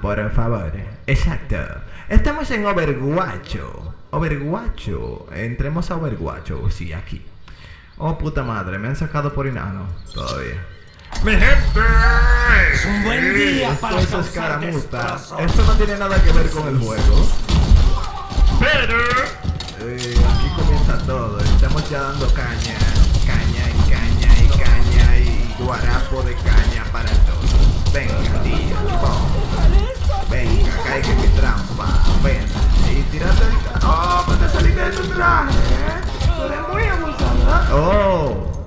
por favor. Exacto. Estamos en Overguacho. Overguacho. Entremos a Overguacho. Sí, aquí. Oh, puta madre. Me han sacado por inano. Todavía. ¡Mi gente! Es un buen día para Esto es escaramuza. Esto no tiene nada que ver con el juego. Pero... Eh, aquí comienza todo. Estamos ya dando caña. Caña y caña y caña y guarapo de caña para todos.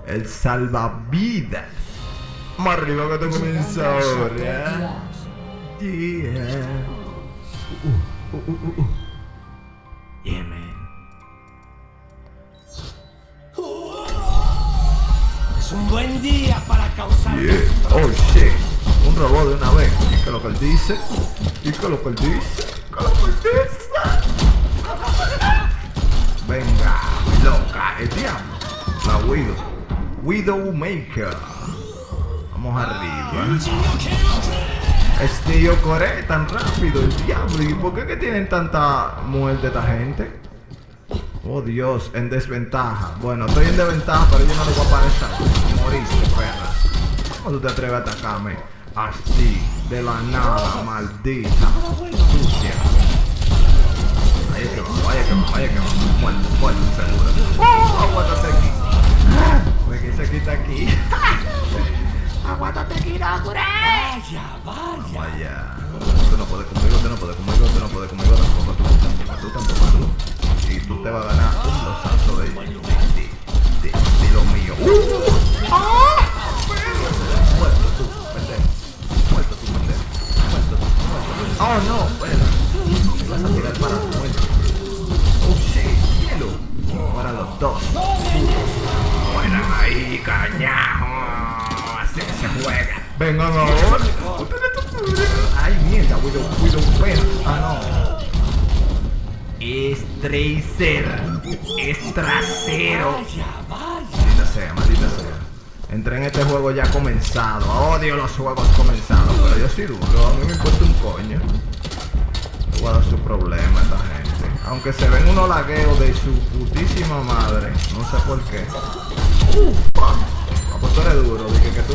El salvavidas. Más arriba que te comienza ahora. Yeah. Uh, uh, uh, uh. Yeah, man. Es un buen día para causar Yeah. Oh, shit. Un robot de una vez. ¿Y qué es lo que él dice? ¿Y lo que él dice? ¿Qué lo que él dice? Venga, loca, el diablo. La Widow. Widowmaker. Vamos arriba. Es tío Core tan rápido, el diablo. ¿Y por qué que tienen tanta muerte esta gente? Oh Dios, en desventaja. Bueno, estoy en desventaja, pero yo no le voy a aparecer. Moriste, perra. ¿Cómo tú te atreves a atacarme? Así, de la nada, maldita. Sucia. Vaya que va, vaya que. Muerto, muerto, seguro. ¡Oh! Aguántate aquí. Quita aquí. Aguántate aquí, Nakure. Vaya, vaya. Vaya. Tú no puedes conmigo, tú no puedes conmigo, tú no puedes conmigo, tampoco tú, tampoco tú, tampoco tú. Y tú te vas a ganar un losazo de, de, de, de lo mío. ¡Uh! Vengan ahora. Ay, mierda, Widow, Widow, ven. Ah, no. Es tracer. Es trasero. Maldita sea, maldita sea. Entré en este juego ya comenzado. Odio los juegos comenzados. Pero yo soy duro. A mí me importa un coño. Dar su problema esta gente. Aunque se ven unos lagueos de su putísima madre. No sé por qué. Ah, pues tú eres duro,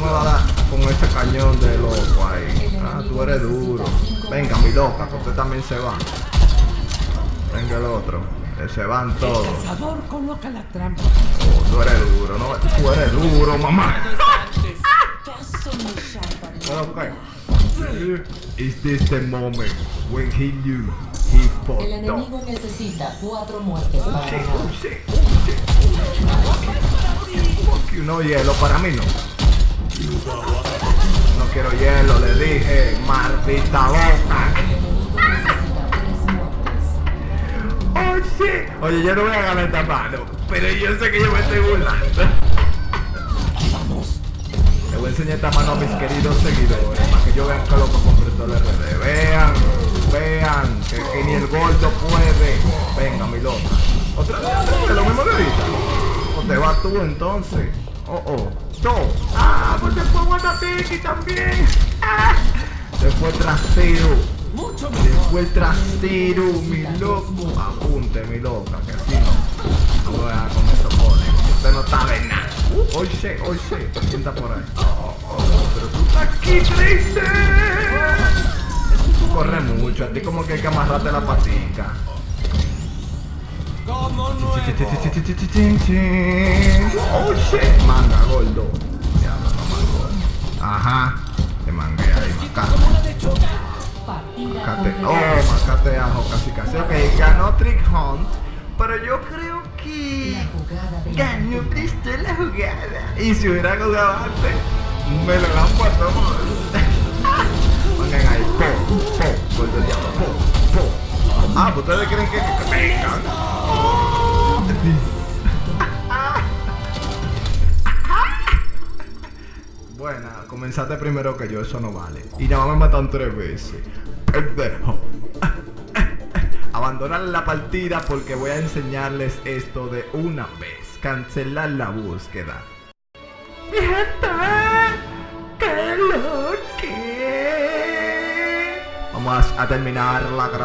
me vas a dar con ese cañón de loco ahí. Ah, tú eres duro. Venga, mi loca, que usted también se va. Venga el otro. Que se van todos. El coloca la trampa. Oh, tú eres duro, no, tú eres duro, mamá. Okay. Is this the moment when he knew he El fucked up? enemigo necesita cuatro muertes para oh, oh, sí. Fuck you, no hielo, para mí no. No quiero hielo, le dije, maldita boca. Oh. Oye, yo no voy a ganar esta mano, pero yo sé que yo me estoy burlando. Le voy a enseñar esta mano a mis queridos seguidores para que yo vean que loco completo el RD. Vean, vean, que, ni el gordo puede. Venga, mi loca. Otra vez, lo mismo ahorita. O te vas tú entonces. Oh, oh. Yo. Ah, pues después Guatapiki también. Ah. Después trasero. Mucho Después mejor. el trasero, mi loco. Apunte, mi loca, que así no. No voy a con eso pone. Usted no sabe nada. Sé. ¿Quién está por ahí? Oh, oh, pero tú estás aquí, Tracer. Tú corres mucho. A ti como que hay que amarrarte la patica. Como nuevo. Oh shit. Manga gordo. Ajá. Te mangué ahí, macate. Macate. Oh, macate ajo, casi casi. Ok, ganó Trick Hunt. Pero yo creo que. Ganó Cristo la jugada. Y si hubiera jugado antes, me lo han puesto Pongan ahí, po, po, po, po. Ah, ustedes creen que, que comenzaste primero que yo, eso no vale. Y ya me matan tres veces. Pendejo. Abandonar la partida porque voy a enseñarles esto de una vez. Cancelar la búsqueda. Mi gente, qué lo que vamos a terminar la